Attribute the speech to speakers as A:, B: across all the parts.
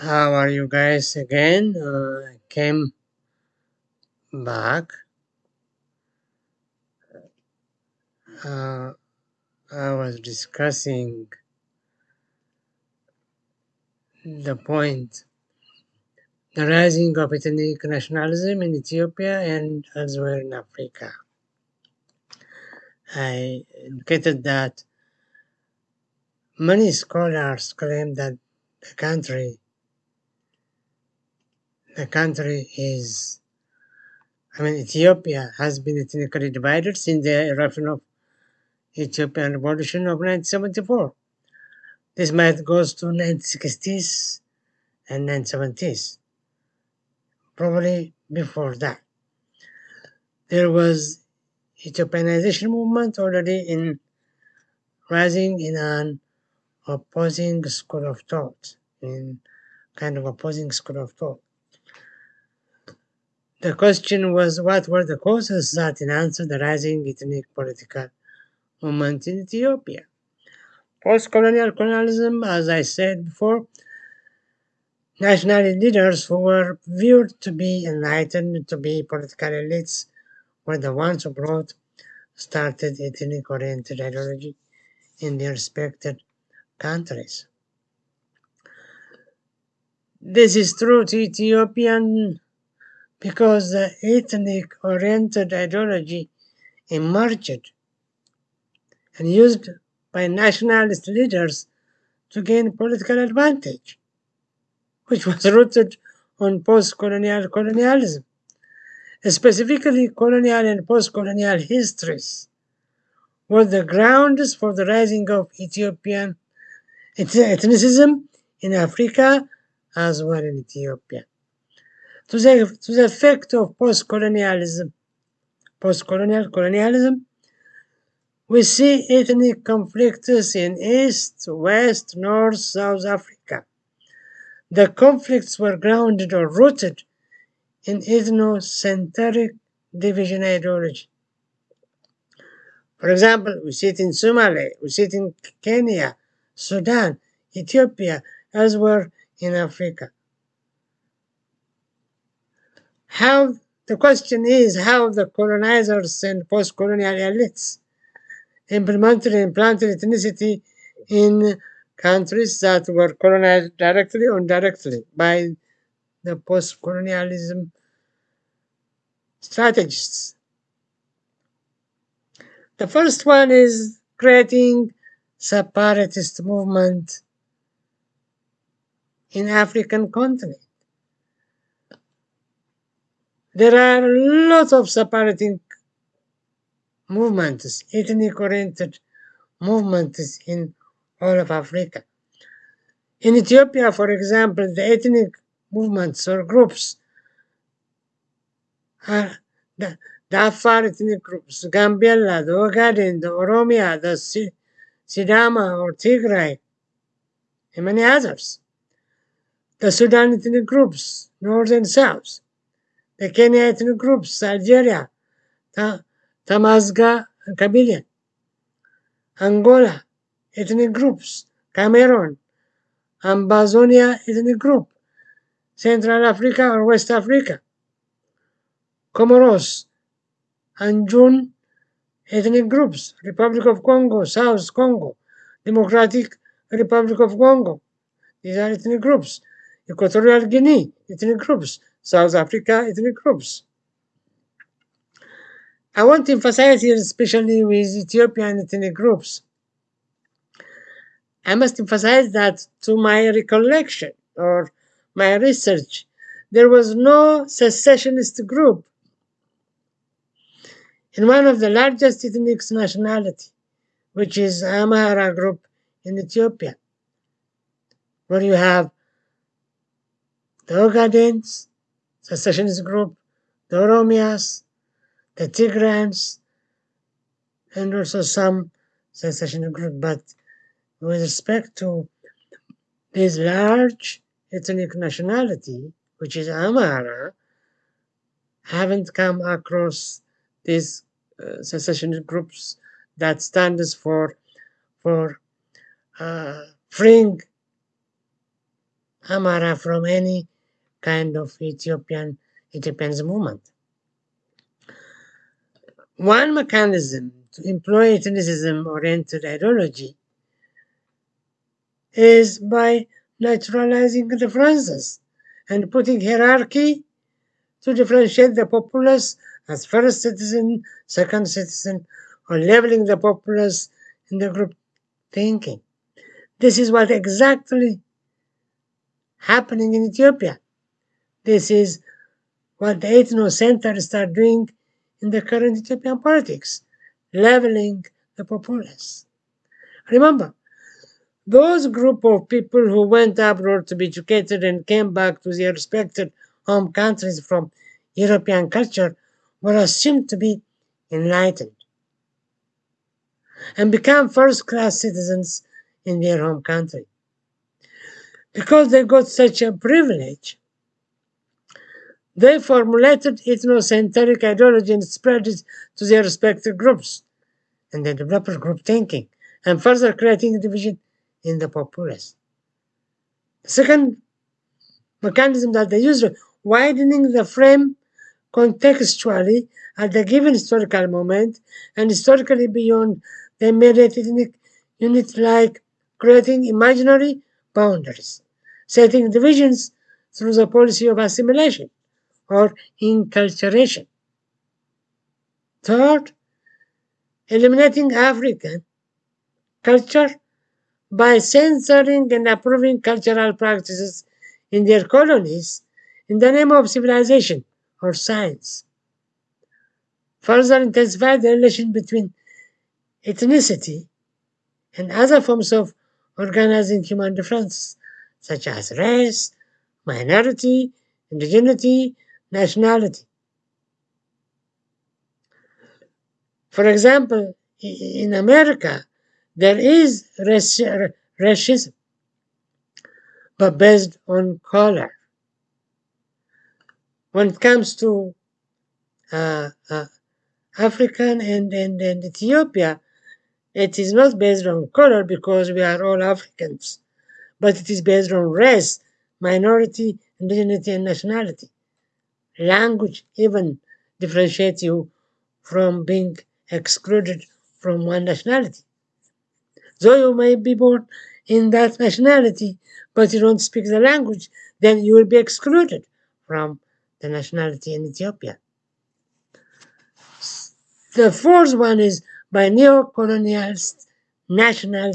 A: How are you guys again? Uh, I came back. Uh, I was discussing the point the rising of ethnic nationalism in Ethiopia and elsewhere in Africa. I indicated that many scholars claim that the country the country is I mean Ethiopia has been ethnically divided since the eruption of Ethiopian Revolution of 1974. This math goes to 1960s and 1970s, probably before that. There was Ethiopianization movement already in rising in an opposing school of thought, in kind of opposing school of thought. The question was what were the causes that enhanced the rising ethnic political movement in Ethiopia? Post-colonial colonialism, as I said before, national leaders who were viewed to be enlightened, to be political elites, were the ones who brought started ethnic-oriented ideology in their respected countries. This is true to Ethiopian because the ethnic oriented ideology emerged and used by nationalist leaders to gain political advantage, which was rooted on post colonial colonialism, specifically colonial and post colonial histories, were the grounds for the rising of Ethiopian ethnicism in Africa as well in Ethiopia to the, to the effect of post-colonialism, post-colonial colonialism, we see ethnic conflicts in East, West, North, South Africa. The conflicts were grounded or rooted in ethnocentric division ideology. For example, we see it in Somalia, we see it in Kenya, Sudan, Ethiopia, elsewhere in Africa how the question is how the colonizers and post-colonial elites implemented and implanted ethnicity in countries that were colonized directly or indirectly by the post-colonialism strategists. The first one is creating separatist movement in African continent. There are lots of separating movements, ethnic-oriented movements in all of Africa. In Ethiopia, for example, the ethnic movements or groups are the, the Afar ethnic groups, Gambella, the Ogaden, the Oromia, the Sidama or Tigray, and many others. The Sudan ethnic groups, North and South Kenya ethnic groups, Algeria, and Kabylie, Angola ethnic groups, Cameroon, Ambazonia ethnic group, Central Africa or West Africa, Comoros, Anjouan ethnic groups, Republic of Congo, South Congo, Democratic Republic of Congo. These are ethnic groups. Equatorial Guinea, ethnic groups. South Africa ethnic groups. I want to emphasize here, especially with Ethiopian ethnic groups, I must emphasize that to my recollection or my research, there was no secessionist group in one of the largest ethnic nationality, which is Amhara group in Ethiopia, where you have the Ogadens, secessionist group, the Oromias, the Tigrans, and also some secessionist group. But with respect to this large ethnic nationality, which is Amhara, haven't come across these uh, secessionist groups that stands for for uh, freeing Amhara from any kind of Ethiopian independence movement. One mechanism to employ ethnicism-oriented ideology is by naturalizing differences and putting hierarchy to differentiate the populace as first citizen, second citizen, or leveling the populace in the group thinking. This is what exactly happening in Ethiopia. This is what the ethno centers start doing in the current Ethiopian politics, leveling the populace. Remember, those group of people who went abroad to be educated and came back to their respected home countries from European culture were assumed to be enlightened and become first-class citizens in their home country. Because they got such a privilege, they formulated ethnocentric ideology and spread it to their respective groups, and they developed group thinking, and further creating division in the populace. The second mechanism that they use, widening the frame contextually at the given historical moment and historically beyond the immediate ethnic unit like creating imaginary boundaries, setting divisions through the policy of assimilation or inculturation. Third, eliminating African culture by censoring and approving cultural practices in their colonies in the name of civilization or science. Further intensify the relation between ethnicity and other forms of organizing human differences, such as race, minority, indigeneity, nationality. For example, in America, there is racism, but based on color. When it comes to uh, uh, African and, and, and Ethiopia, it is not based on color because we are all Africans, but it is based on race, minority, indigeneity, and nationality language even differentiates you from being excluded from one nationality. Though you may be born in that nationality, but you don't speak the language, then you will be excluded from the nationality in Ethiopia. The fourth one is by neo-colonialist national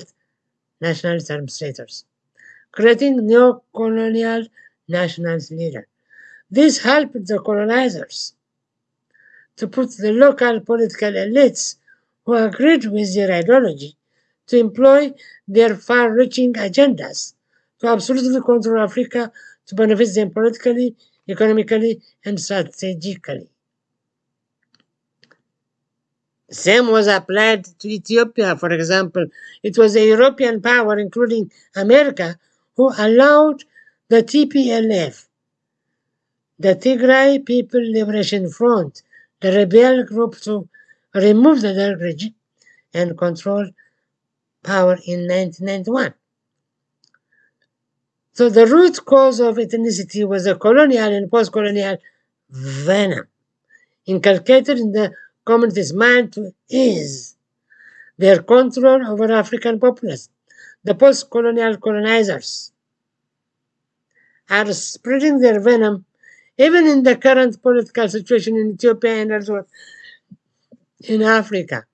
A: nationalist administrators, creating neo-colonial nationalist leader. This helped the colonizers to put the local political elites who agreed with their ideology to employ their far-reaching agendas to absolutely control Africa to benefit them politically, economically, and strategically. Same was applied to Ethiopia, for example. It was a European power, including America, who allowed the TPLF the Tigray People Liberation Front, the rebel group to remove the Derg regime and control power in 1991. So the root cause of ethnicity was a colonial and post-colonial venom inculcated in the community's mind to ease their control over African populace. The post-colonial colonizers are spreading their venom even in the current political situation in Ethiopia and elsewhere in Africa.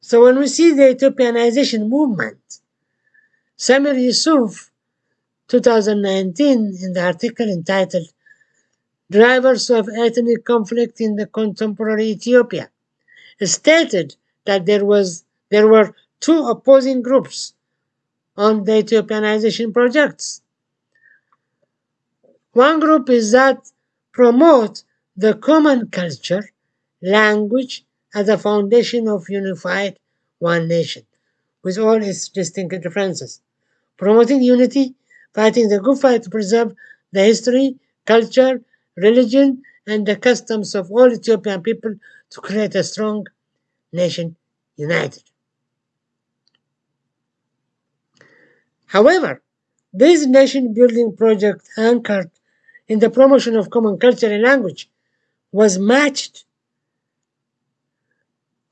A: So when we see the Ethiopianization movement, Semir Yusuf, 2019, in the article entitled Drivers of Ethnic Conflict in the Contemporary Ethiopia, stated that there was there were two opposing groups on the Ethiopianization projects. One group is that promote the common culture, language as a foundation of unified one nation, with all its distinct differences. Promoting unity, fighting the good fight to preserve the history, culture, religion, and the customs of all Ethiopian people to create a strong nation united. However, this nation building project anchored in the promotion of common culture and language was matched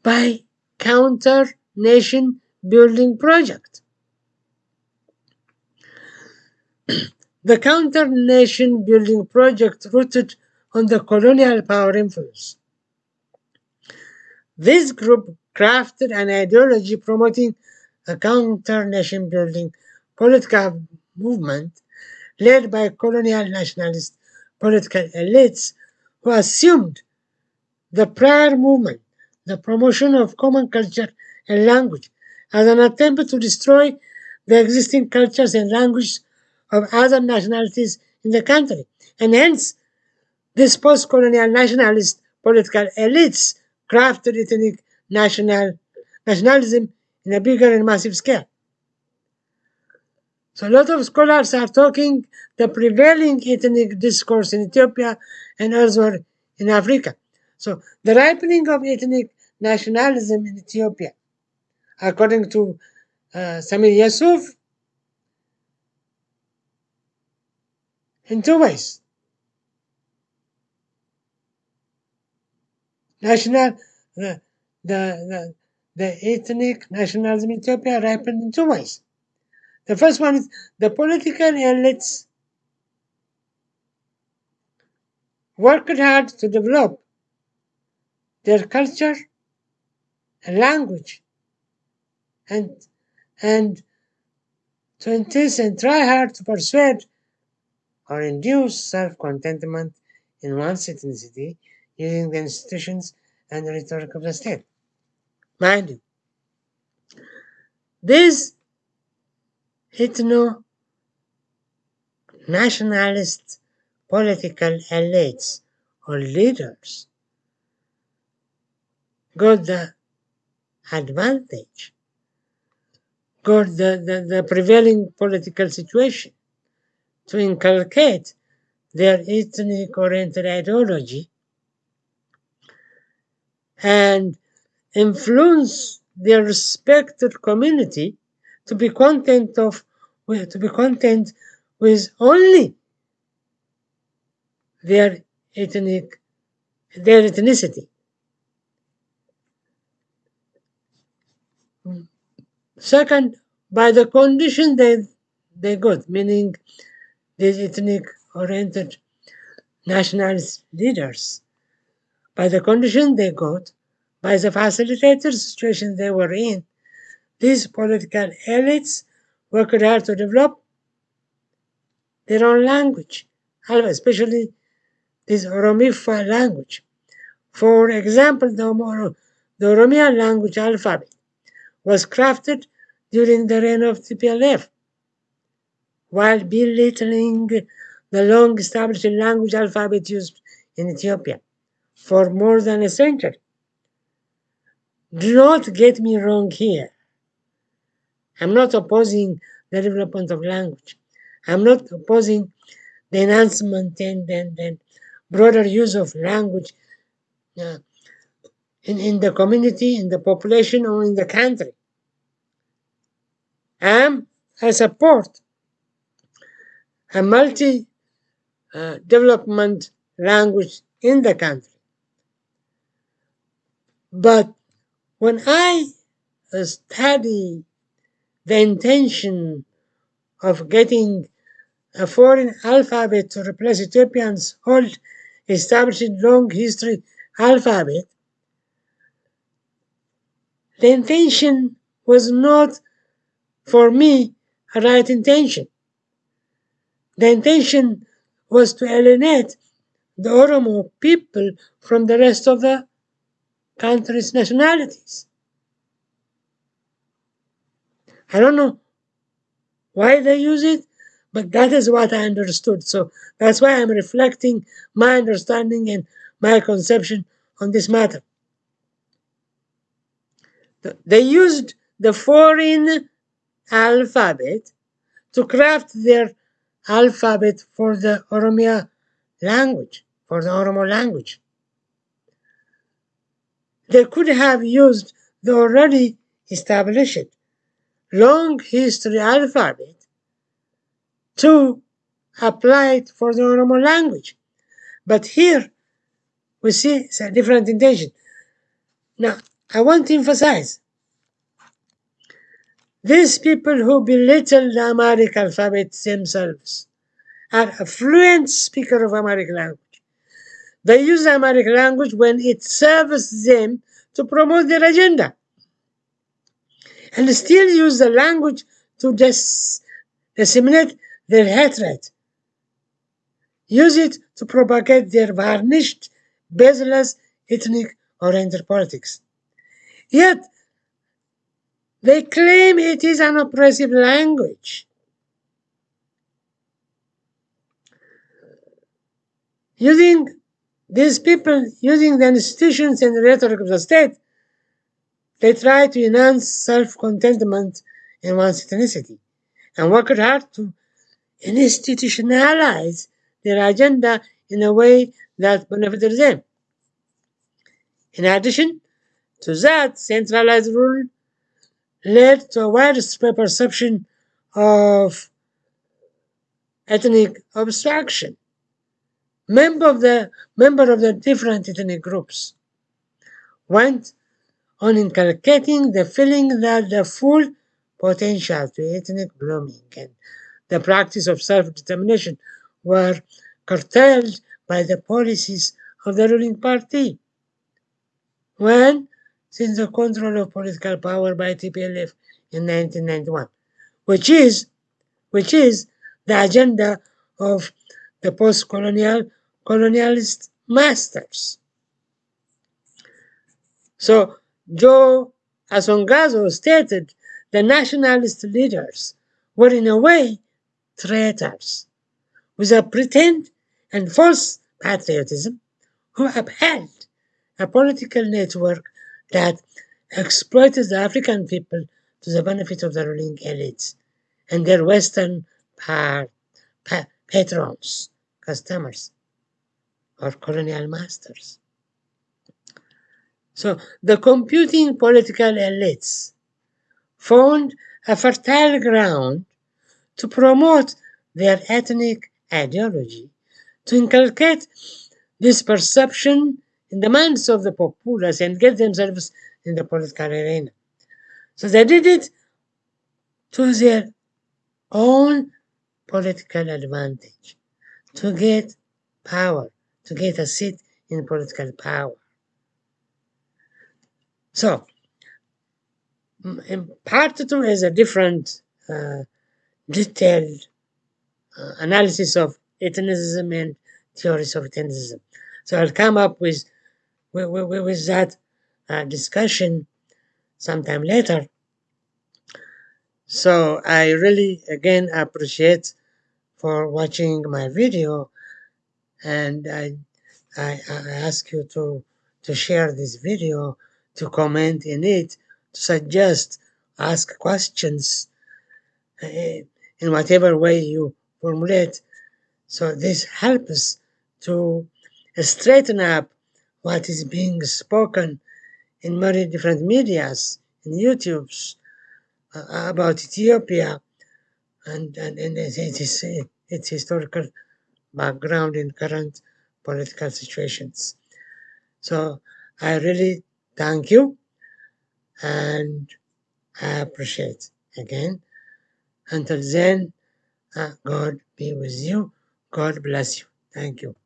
A: by counter nation building project. the counter nation building project rooted on the colonial power influence. This group crafted an ideology promoting a counter nation building political movement led by colonial nationalist political elites who assumed the prior movement, the promotion of common culture and language, as an attempt to destroy the existing cultures and languages of other nationalities in the country. And hence, these post-colonial nationalist political elites crafted ethnic national nationalism in a bigger and massive scale. So a lot of scholars are talking the prevailing ethnic discourse in Ethiopia and elsewhere in Africa. So the ripening of ethnic nationalism in Ethiopia, according to uh, Semir Yusuf, in two ways. National, the, the, the, the ethnic nationalism in Ethiopia ripened in two ways. The first one is the political elites worked hard to develop their culture and language and and to insist and try hard to persuade or induce self-contentment in one's ethnicity using the institutions and the rhetoric of the state. Mind you, these ethno nationalist political elites or leaders got the advantage, got the, the, the prevailing political situation to inculcate their ethnic oriented ideology and influence their respected community to be content of to be content with only their ethnic their ethnicity. Second, by the condition they they got, meaning these ethnic oriented nationalist leaders, by the condition they got, by the facilitated situation they were in, these political elites worked hard to develop their own language, especially this Oromifa language. For example, the, the language alphabet was crafted during the reign of TPLF, while belittling the long established language alphabet used in Ethiopia for more than a century. Do not get me wrong here. I'm not opposing the development of language. I'm not opposing the enhancement and, and, broader use of language uh, in, in the community, in the population, or in the country. I'm, I support a multi uh, development language in the country. But when I study the intention of getting a foreign alphabet to replace Ethiopian's old established long history alphabet, the intention was not for me a right intention. The intention was to alienate the Oromo people from the rest of the country's nationalities. I don't know why they use it, but that is what I understood. So that's why I'm reflecting my understanding and my conception on this matter. They used the foreign alphabet to craft their alphabet for the Oromia language, for the Oromo language. They could have used the already established long history alphabet to apply it for the Oromo language. But here we see it's a different intention. Now, I want to emphasize these people who belittle the Amharic alphabet themselves are a fluent speaker of Amharic language. They use the Amharic language when it serves them to promote their agenda. And still use the language to dis disseminate their hatred. Use it to propagate their varnished, baseless, ethnic or oriented politics. Yet, they claim it is an oppressive language. Using these people, using the institutions and the rhetoric of the state, they try to enhance self-contentment in one's ethnicity and work hard to institutionalize their agenda in a way that benefits them. In addition to that, centralized rule led to a widespread perception of ethnic obstruction. Member of the member of the different ethnic groups went on inculcating the feeling that the full potential to ethnic blooming and the practice of self-determination were curtailed by the policies of the ruling party. When since the control of political power by TPLF in 1991, which is, which is the agenda of the post-colonial colonialist masters. So Joe Asongazo stated the nationalist leaders were in a way traitors with a pretend and false patriotism who upheld a political network that exploited the African people to the benefit of the ruling elites and their Western pa patrons, customers, or colonial masters. So the computing political elites found a fertile ground to promote their ethnic ideology, to inculcate this perception in the minds of the populace and get themselves in the political arena. So they did it to their own political advantage, to get power, to get a seat in political power. So, part two is a different uh, detailed uh, analysis of ethnicism and theories of ethnicism. So I'll come up with with, with, with that uh, discussion sometime later. So I really again appreciate for watching my video and I, I, I ask you to, to share this video, to comment in it, to suggest, ask questions uh, in whatever way you formulate. So this helps to straighten up what is being spoken in many different medias, in YouTube's, uh, about Ethiopia and, and, and its, its, its historical background in current political situations. So I really thank you and I appreciate again. Until then, uh, God be with you. God bless you. Thank you.